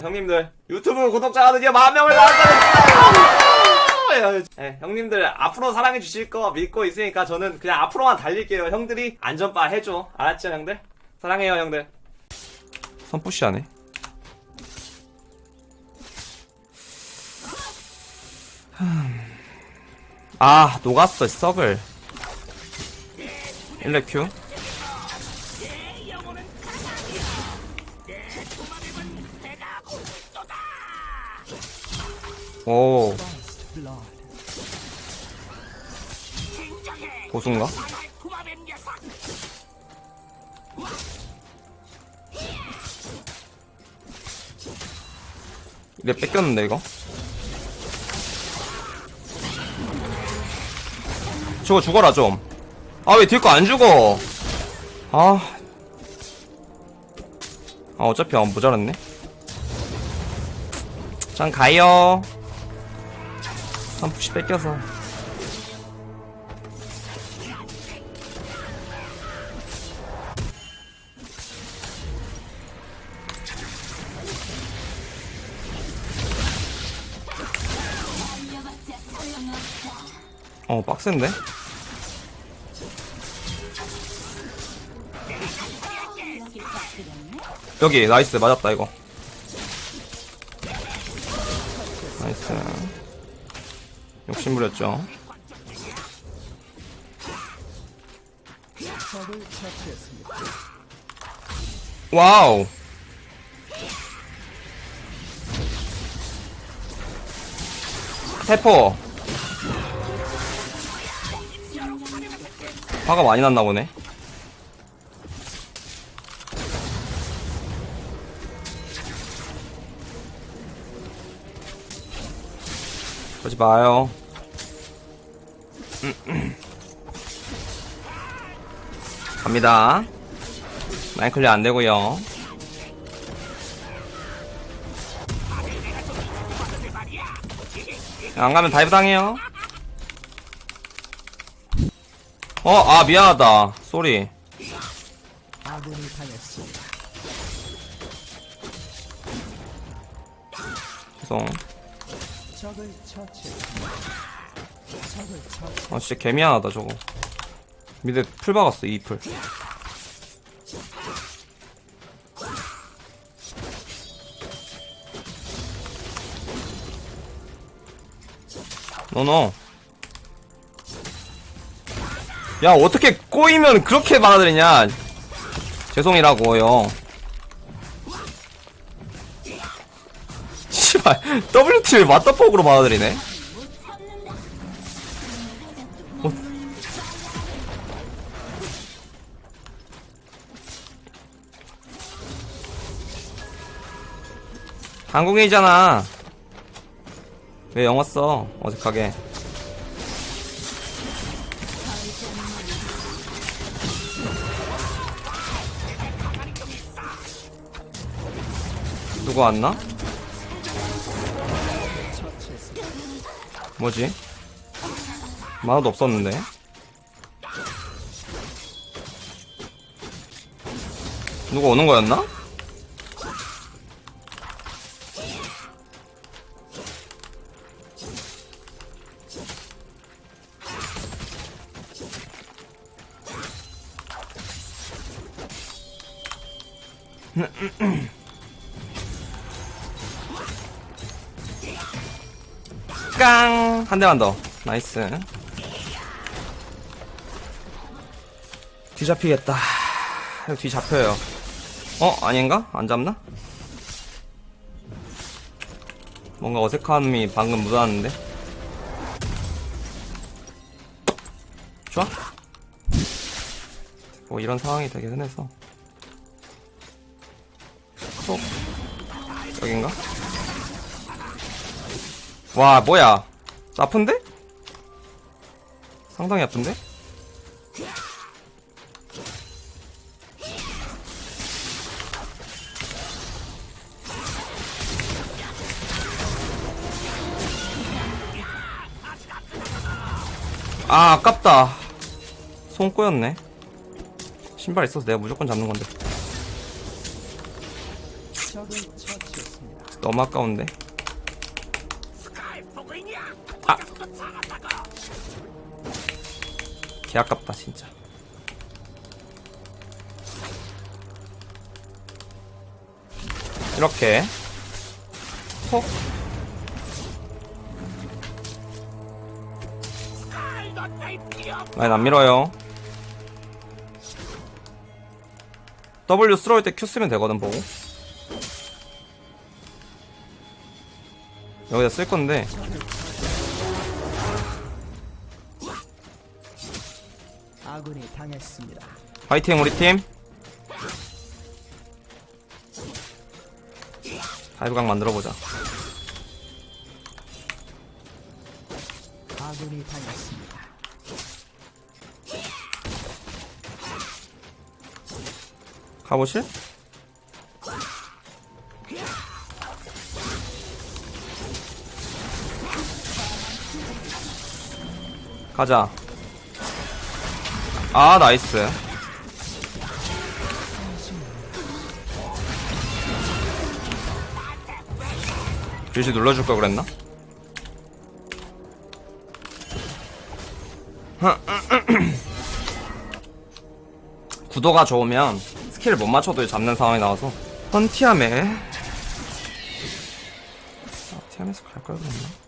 형님들 유튜브 구독자가 드디어 만 명을 달성했어요. 네, 형님들 앞으로 사랑해 주실 거 믿고 있으니까 저는 그냥 앞으로만 달릴게요. 형들이 안전바 해줘. 알았죠, 형들? 사랑해요, 형들. 선푸시하네. 아, 녹았어, 썩을. 1레 큐. 오. 고수인가? 이래 뺏겼는데 이거? 저거 죽어라 좀. 아왜 뒤에 거안 죽어? 아. 아 어차피 안 모자랐네. 전 가요. 한 푸시 뺏겨서. 어 빡센데? 여기 나이스 맞았다 이거 심부렸죠. 와우. 태포 화가 많이 났나 보네. 그러지 마요. 갑니다. 마인 클리어 안 되고요. 안 가면 다이브 당해요. 어, 아, 미안하다. 쏘리. 죄송. 아, 진짜 개미안하다, 저거. 미드 풀 박았어, 이 풀. 노노. 야, 어떻게 꼬이면 그렇게 받아들이냐. 죄송이라고요. 씨발, WT를 맞다폭으로 받아들이네. 한국인이잖아. 왜 영어 써? 어색하게. 누구 왔나? 뭐지? 만화도 없었는데. 누가 오는 거였나? 깡! 한 대만 더. 나이스. 뒤 잡히겠다. 이거 뒤 잡혀요. 어? 아닌가? 안 잡나? 뭔가 어색함이 방금 묻어났는데. 좋아? 뭐 이런 상황이 되게 흔해서. 여긴가? 와 뭐야 아픈데? 상당히 아픈데? 아 아깝다 손 꼬였네 신발 있어서 내가 무조건 잡는 건데 적을 처치했습니다. 너무 아까운데. 아. 개 아깝다 진짜. 이렇게 톡. 라인 안 밀어요. W 스로울 때 Q 쓰면 되거든 보고. 여기다 쓸 건데 아군이 당했습니다. 화이팅 우리 팀. 다이브각 만들어 보자. 아군이 당했습니다. 가보실? 가자. 아, 나이스. 빌지 눌러줄 걸 그랬나? 구도가 좋으면 스킬을 못 맞춰도 잡는 상황이 나와서 헌티아메 아, 티아메에서 갈걸 그랬나?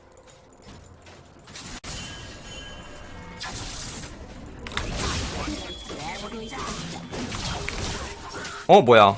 어 뭐야.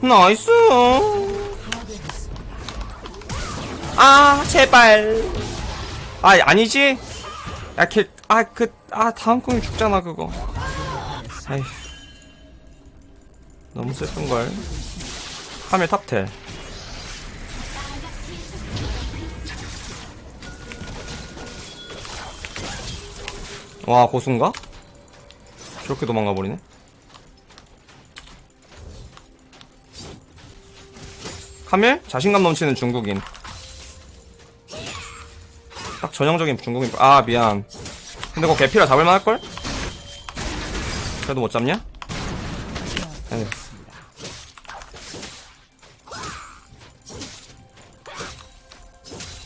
나이스 아 제발. 아 아니지? 야걔아그 아 다음 공이 죽잖아 그거. 아휴. 너무 슬픈걸. 카밀 탑텔. 와 고수인가? 저렇게 도망가 버리네? 카밀? 자신감 넘치는 중국인. 딱 전형적인 중국인. 아, 미안. 근데 그거 개피라 잡을만 할걸? 그래도 못 잡냐? 에휴.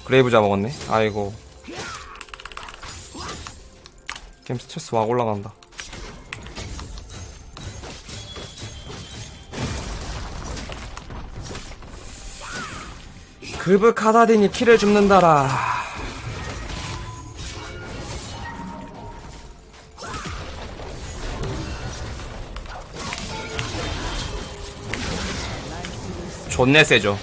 그레이브 잡아먹었네. 아이고. 게임 스트레스 막 올라간다. 그브 카다딘이 키를 줍는다라. 존내 세죠.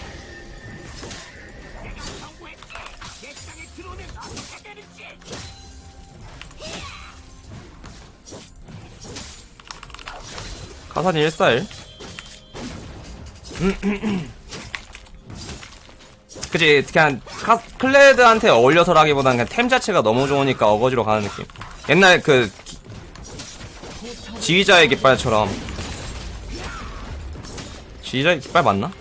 카사딘 141. 그치 그냥 카, 클레드한테 어울려서라기보단 그냥 템 자체가 너무 좋으니까 어거지로 가는 느낌 옛날 그 기- 지휘자의 깃발처럼 지휘자의 깃발 맞나?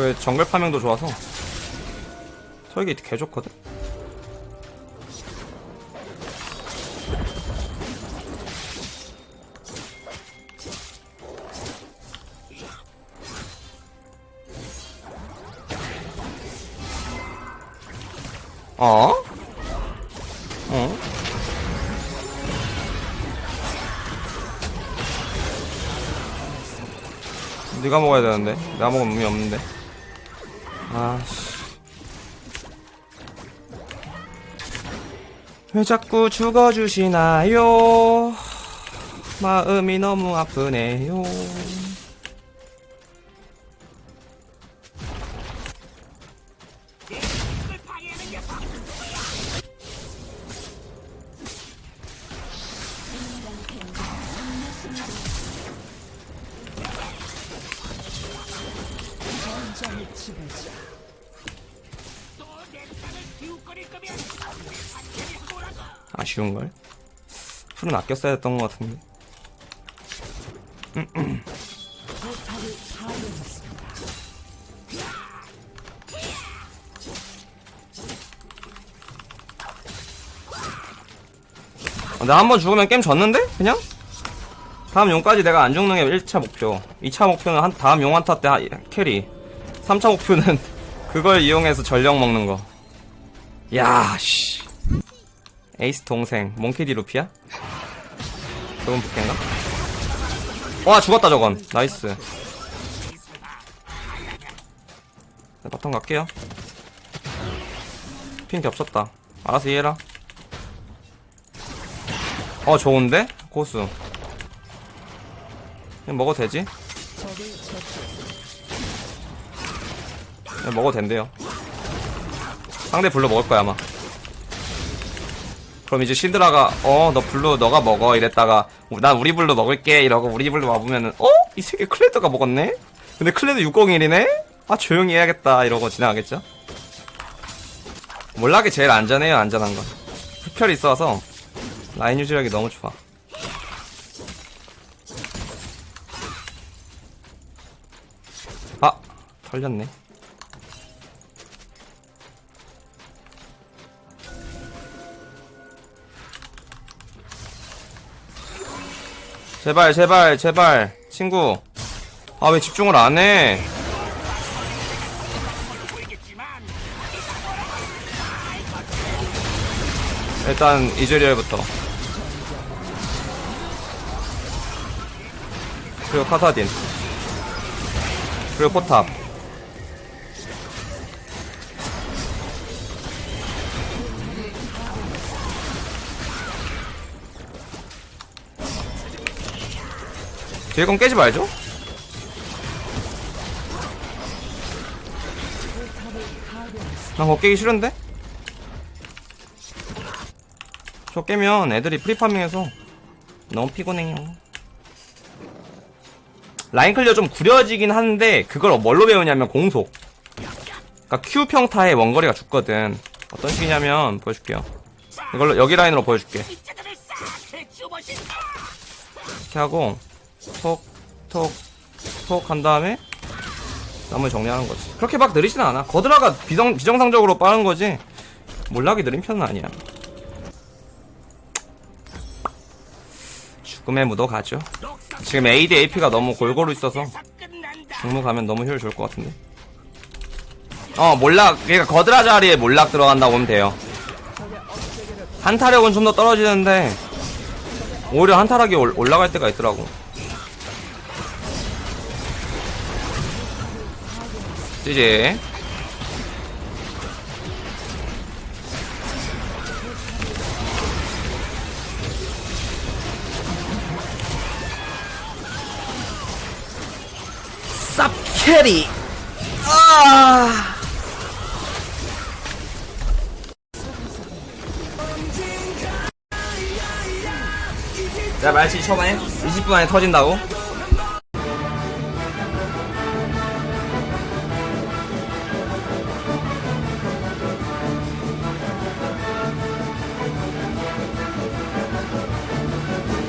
왜 정글 파밍도 좋아서 설계이트 개 좋거든? 어? 어? 네가 먹어야 되는데 내가 먹으면 의미 없는데 아씨. 왜 자꾸 죽어주시나요? 마음이 너무 아프네요 지배자. 아쉬운걸? 풀은 아껴 써야 했던 것 같은데. 파괴했습니다. 나한 번 죽으면 게임 졌는데? 그냥? 다음 용까지 내가 안 죽는 게 1차 목표. 2차 목표는 한, 다음 용 한타 때 하- carry. 3차 목표는 그걸 이용해서 전력 먹는 거. 야, 씨. 에이스 동생, 몽키디 루피야? 좋은 부캐인가? 와, 죽었다, 저건. nice. 네, bottom 갈게요. ping 겹쳤다. 알아서 이해해라. 어 좋은데? 고수 먹어도 되지? 먹어도 된대요 상대 blue 먹을 거야 아마 그럼 이제 신드라가 어 너 blue 너가 먹어 이랬다가 난 우리 blue 먹을게 이러고 우리 blue 와보면은 어? 이 새끼 클레드가 먹었네? 근데 클레드 601이네? 아 조용히 해야겠다 이러고 지나가겠죠? 몰락이 제일 안전해요 안전한 건 흡혈이 있어서 라인 유지력이 너무 좋아 아 털렸네 제발 제발 제발. 친구. 아 왜 집중을 안해? 일단 이즈리얼부터. 그리고 카사딘. 그리고 포탑 뒤에 건 깨지 말죠 난 그거 깨기 싫은데? 저 깨면 애들이 free farming해서 너무 피곤해요. 라인 clear 좀 구려지긴 하는데 그걸 뭘로 배우냐면 공속. 그러니까 Q 평타의 원거리가 죽거든. 어떤 식이냐면 보여줄게요. 이걸로 여기 라인으로 보여줄게. 이렇게 하고 톡 톡 톡 한 다음에 나머지 정리하는 거지. 그렇게 막 느리진 않아. 거드라가 비정 비정상적으로 빠른 거지. 몰락이 느린 편은 아니야. 죽음의 무도 가죠. 지금 AD AP가 너무 골고루 있어서 중무 가면 너무 효율 좋을 것 같은데. 어 몰락 그러니까 거드라 자리에 몰락 들어간다고 보면 돼요. 한타력은 좀 더 떨어지는데 오히려 한타락이 올- 올라갈 때가 있더라고. 지지. 쌉 캐리. 아. 자, 말치 초반에 20분 안에 터진다고?